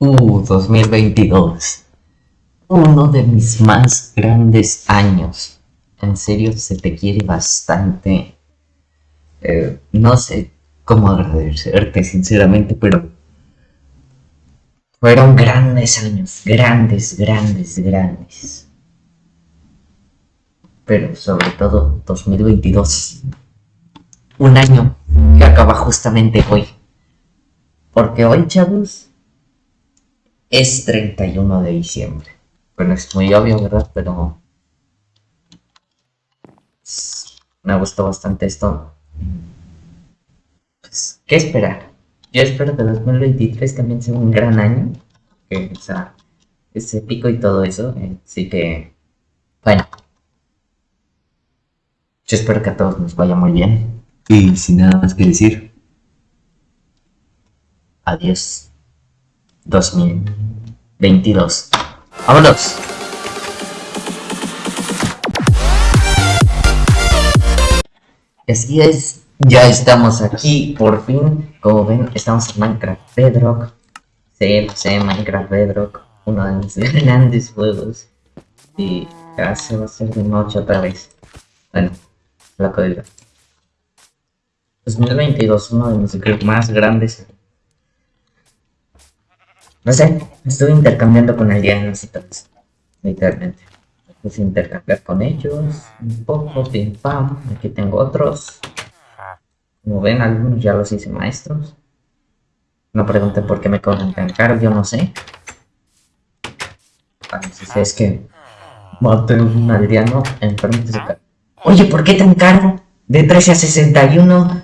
Uh, 2022. Uno de mis más grandes años. En serio, se te quiere bastante. Eh, no sé cómo agradecerte, sinceramente, pero. Fueron grandes años. Grandes, grandes, grandes. Pero sobre todo 2022. Un año que acaba justamente hoy. Porque hoy, chavos, es 31 de diciembre. Bueno, es muy obvio, ¿verdad? Pero me gustó bastante esto. Pues, ¿qué esperar? Yo espero que 2023 también sea un gran año. Que, o sea, ese pico y todo eso. Así que, bueno. Yo espero que a todos nos vaya muy bien. Y sin nada más que decir. Adiós. 2022. ¡Vámonos! Así es, ya estamos aquí, por fin. Como ven, estamos en Minecraft Bedrock. Sí, sí, Minecraft Bedrock, uno de mis grandes juegos. Y ya se va a hacer de noche otra vez. Bueno, la código. 2022, uno de mis más grandes no sé, estuve intercambiando con aldeanos y todo eso. Literalmente. Puse intercambiar con ellos. Un poco, pim pam. Aquí tengo otros. Como ven, algunos ya los hice maestros. No pregunten por qué me cobran tan caro, yo no sé. A si es que maté un aldeano enfermo de Oye, ¿por qué tan caro? De 13 a 61.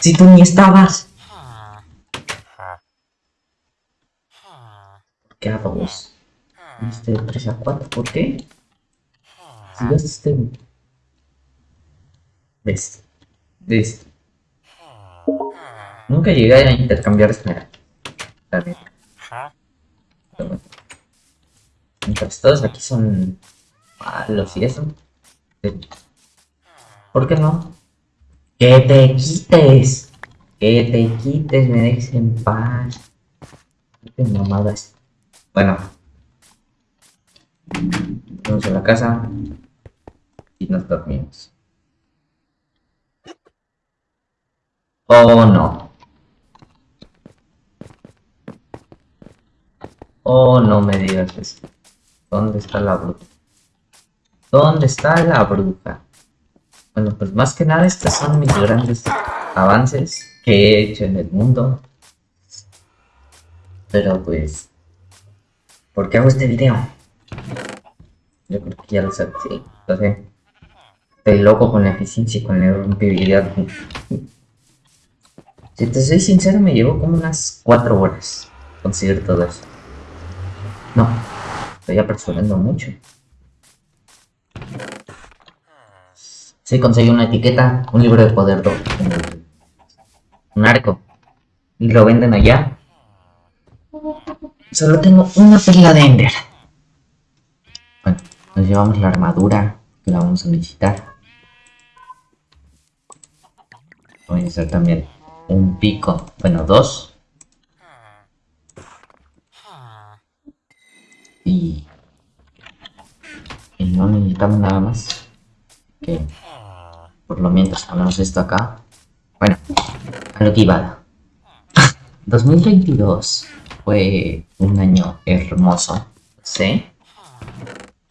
Si tú ni estabas. ¿Qué hago vos? Este 3 a 4, ¿por qué? Si ves este... ¿Ves? ¿Ves? Nunca llegué a intercambiar esmeralda. Mientras todos aquí son malos y eso. ¿Por qué no? ¡Que te quites! ¡Que te quites! Me dejes en paz. Qué mamada es. Bueno. Vamos a la casa. Y nos dormimos. Oh no. Oh, no me digas eso. ¿Dónde está la bruja? ¿Dónde está la bruja? Bueno, pues más que nada estos son mis grandes avances que he hecho en el mundo. Pero pues ¿Por qué hago este video? Yo creo que ya lo sé, sí, lo sé. Estoy loco con la eficiencia y con la rompibilidad. Si te soy sincero, me llevó como unas 4 horas conseguir todo eso. No, estoy apresurando mucho. Sí, conseguí una etiqueta, un libro de poder, un arco. Y lo venden allá Solo tengo una perla de Ender. Bueno, nos llevamos la armadura, que la vamos a necesitar. Voy a hacer también un pico, bueno, dos. Y, y no necesitamos nada más. Que por lo mientras ponemos esto acá. Bueno, a lo que iba. 2022 fue un año hermoso, ¿sí?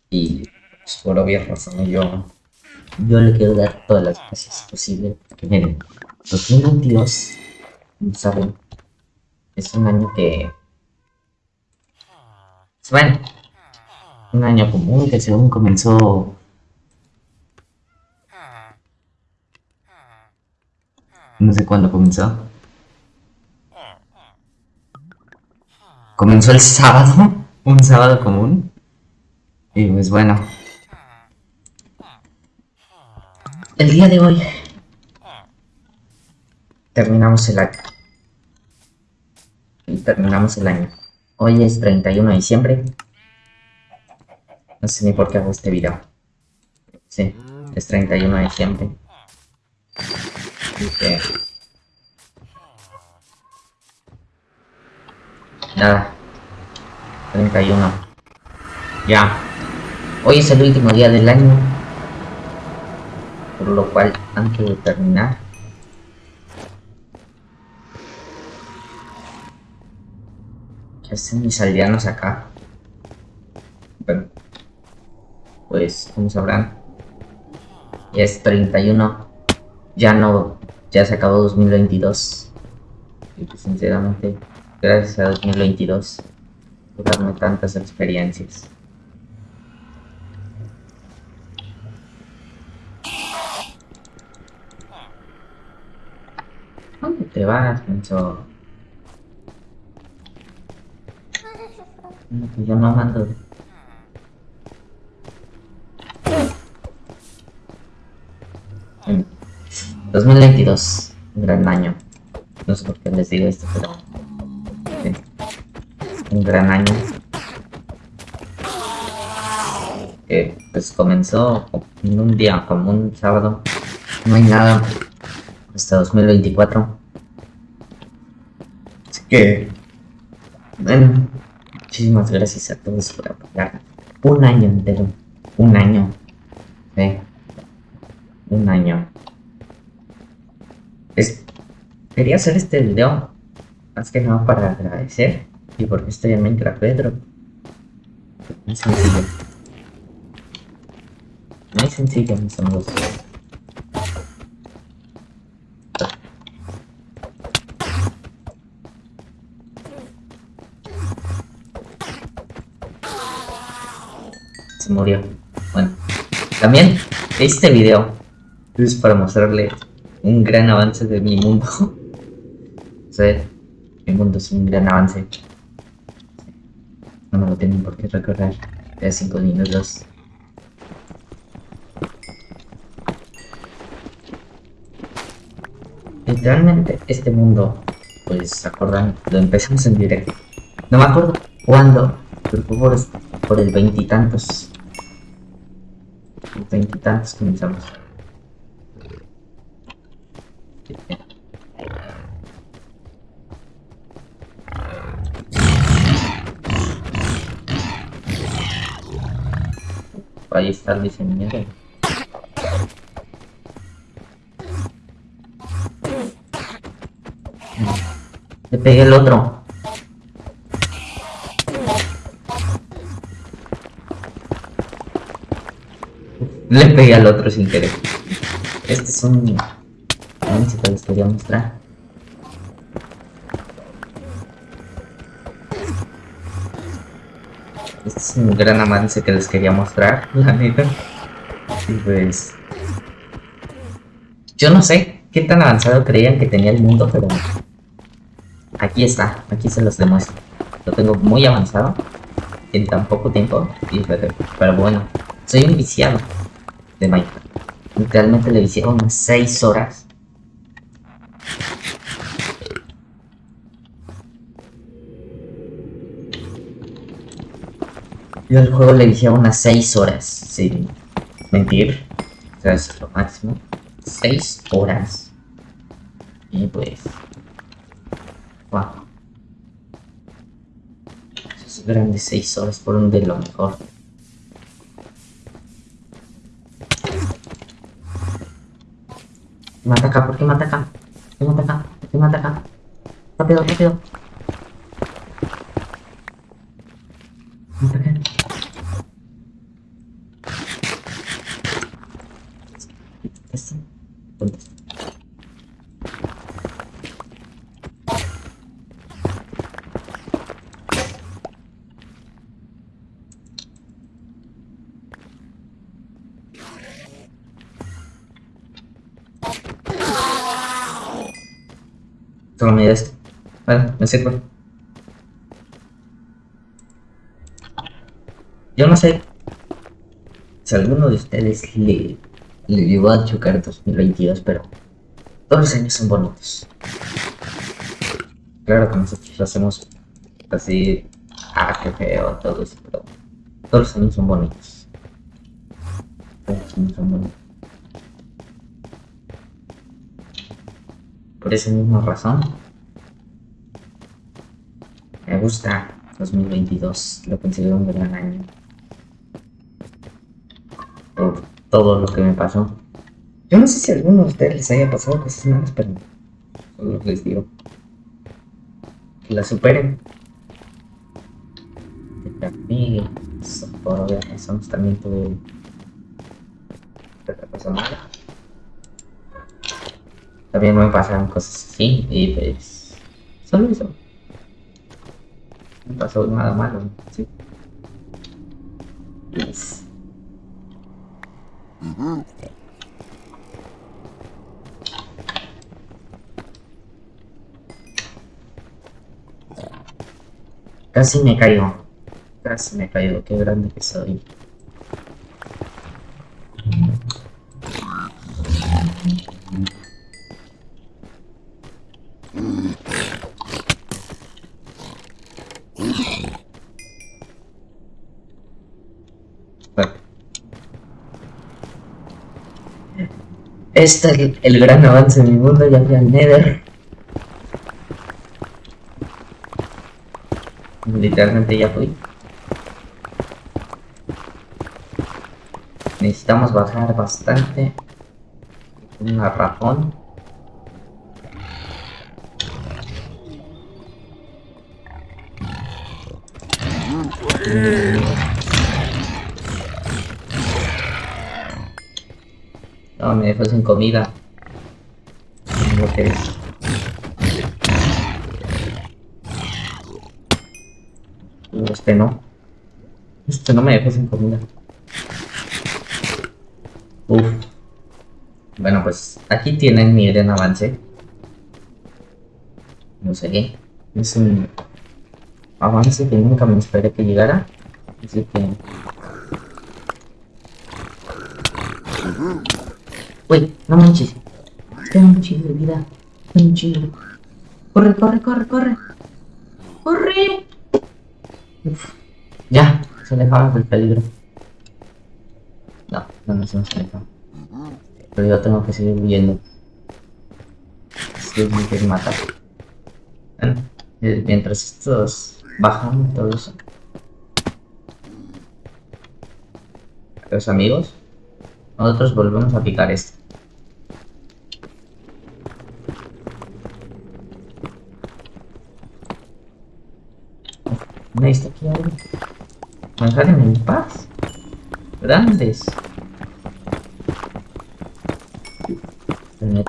Y pues, por obvias razones yo, yo le quiero dar todas las gracias posibles. Porque miren, 2022, ¿saben? Es un año que... Bueno, un año común que según comenzó... No sé cuándo comenzó. Comenzó el sábado, un sábado común. Y pues bueno. El día de hoy terminamos el año. Y terminamos el año. Hoy es 31 de diciembre. No sé ni por qué hago este video. Sí, es 31 de diciembre. Nada. 31. Ya. Hoy es el último día del año. Por lo cual, antes de terminar, ¿Qué hacen mis aldeanos acá? Bueno, pues, como sabrán, ya es 31. Ya no, ya se acabó 2022. Y pues, sinceramente, gracias a 2022 por darme tantas experiencias. ¿Dónde te vas, Menso? Yo no mando. En 2022, un gran año. No sé por qué les digo esto, pero... Un gran año. Que pues comenzó en un día como un sábado. No hay nada hasta 2024. Así que... Bueno, muchísimas gracias a todos por apoyar. Un año entero. Un año. Sí. Un año. Es... Quería hacer este video más que nada para agradecer y porque estoy en Minecraft Pedro. Muy sencillo. Muy sencillo, mis amigos. Se murió. Bueno, también este video es para mostrarle un gran avance de mi mundo. sí, mi mundo es un gran avance. No me lo tienen por qué recordar. De 5 minutos. Literalmente este mundo, pues se acuerdan, lo empezamos en directo. No me acuerdo cuándo, pero por, por el veintitantos. Veintitantos comenzamos. Ahí está el diseñador. Le pegué el otro. Le pegué al otro sin querer. Este es un... A ver si te les quería mostrar. Un gran avance que les quería mostrar, la neta. Y pues... Yo no sé qué tan avanzado creían que tenía el mundo, pero... Aquí está, aquí se los demuestro. Lo tengo muy avanzado en tan poco tiempo. Pero bueno, soy un viciado de Minecraft. Literalmente le vicié unas 6 horas. Yo al juego le vicié unas 6 horas, sin mentir. O sea, es lo máximo. 6 horas. Y pues... Wow. Esos grandes 6 horas fueron de lo mejor. Me ataca, ¿por qué me ataca? ¿Por qué me ataca? ¿Por qué me ataca? Rápido, rápido. Me ataca. Esto. ¿Dónde está? Solo me da esto. Bueno, me sirve. Yo no sé si alguno de ustedes le, le llegó a chocar 2022, pero todos los años son bonitos. Claro que nosotros lo hacemos así, ah, qué feo, todo eso, pero todos los años son bonitos. Todos los años son bonitos. Por esa misma razón, me gusta 2022 lo considero un gran año. Por todo lo que me pasó. Yo no sé si a alguno de ustedes les haya pasado cosas malas, pero solo les digo. Que la superen. Que por obvias también tuve otra mala. También me pasaron cosas así y pues solo eso. No pasó nada malo, sí. Casi me caigo. Casi me caigo. Qué grande que soy. Este es el, gran avance en mi mundo, ya fui al Nether. Literalmente ya fui. Necesitamos bajar bastante. Un garrafón. No, me dejó sin comida. Que es. Este no. Este no me dejó sin comida. Uf. Bueno, pues aquí tienen mi gran avance. No sé qué. Es un avance que nunca me esperé que llegara. Así que... Uy, no manches. Tengo un chingo de vida. Tengo un chingo. Corre, corre, corre, corre. ¡Corre! Uf. Ya, se alejaba del peligro. No, no nos hemos alejado. Pero yo tengo que seguir huyendo. Me quieren matar. Eh, mientras estos bajan todo eso. Los amigos, nosotros volvemos a picar esto. está aquí algo. En paz. Grandes.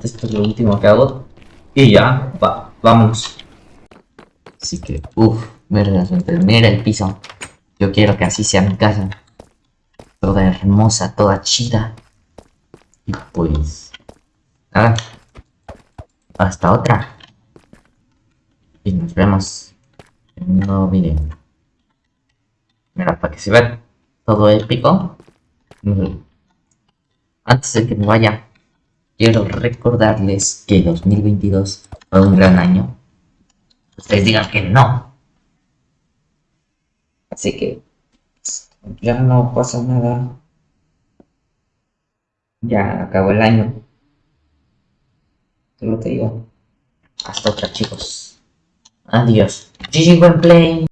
Esto es lo último que hago. Y ya, va, vamos. Así que, uff, mira el piso. Yo quiero que así sea mi casa. Toda hermosa, toda chida. Y pues, nada. Hasta otra. Y nos vemos en un. Mira, para que se vea todo épico. Antes de que me vaya, quiero recordarles que 2022 fue un gran año. Ustedes digan que no. Así que ya no pasa nada. Ya acabó el año. Solo te digo. Hasta otra chicos. Adiós. GG Play.